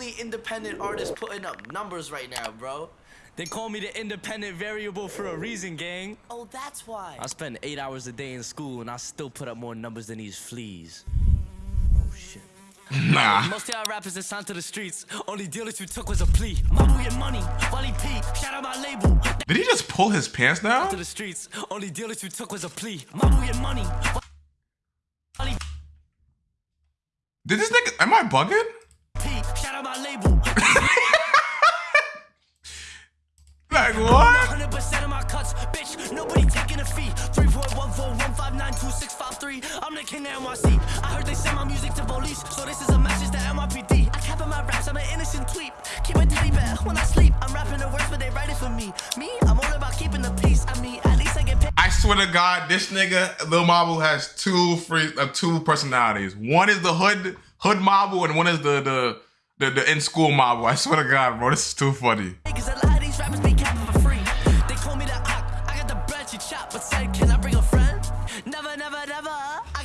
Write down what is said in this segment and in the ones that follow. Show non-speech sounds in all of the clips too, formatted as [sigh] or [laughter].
only independent artist putting up numbers right now, bro. They call me the independent variable for a reason, gang. Oh, that's why. I spend eight hours a day in school and I still put up more numbers than these fleas. Oh shit. [laughs] Nah. Most of our rappers that signed to the streets, only dealers we took was a plea. Mabu get money, Wally P, shout out my label. Did he just pull his pants down? To the streets, only dealers we took was a plea. Mabu get money, Wally Did this nigga? Am I bugging? I'm the king of NYC. I heard they send my music to police, so this is a message to NYPD. I cap in my raps, I'm an innocent tweet. Keep a teddy bear when I sleep. I'm rapping the words, but they write it for me. Me, I'm all about keeping the peace. I mean, at least I get paid. I swear to God, this nigga Lil Mabu has two free, uh, two personalities. One is the hood hood Mabu, and one is the the the, the in school Mabu. I swear to God, bro, this is too funny. Cause a lot of these rappers be capping for free. They call me the Ock. I got the bread she chop, but said, can I bring a friend?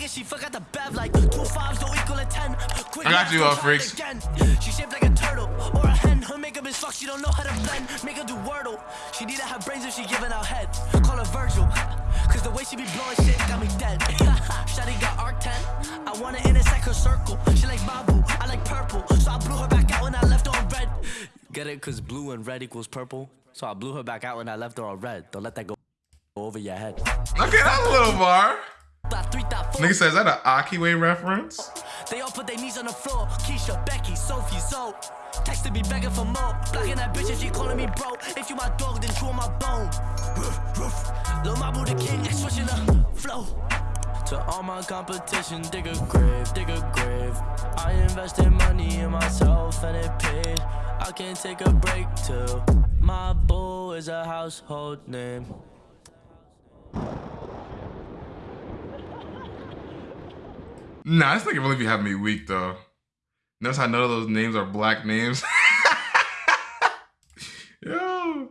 I she forgot the bev like two fives don't equal a ten. Quick I got you, don't uh, freaks. Again. She shaped like a turtle or a hen. Her makeup is fucked, she don't know how to blend. Make her do wordle. She need to have brains if she giving out head. Call her Virgil. Cause the way she be blowing shit got me dead. [laughs] Shawty got arc 10. I wanna intersect her circle. She like Babu, I like purple. So I blew her back out when I left on red. Get it? Cause blue and red equals purple. So I blew her back out when I left her on red. Don't let that go over your head. Okay, that's a little bar. Nigga says that an Akiway reference? They all put their knees on the floor. Keisha, Becky, Sophie, Zoe. Texted me begging for more. Blocking that bitch if she calling me bro. If you my dog, then chew on my bone. Roof, roof. Lil Mabu the king, switching the flow. To all my competition, dig a grave, dig a grave. I invested money in myself and it paid. I can't take a break till my boo is a household name. Nah, this nigga really be having me weak though. Notice how none of those names are black names. [laughs] Yo.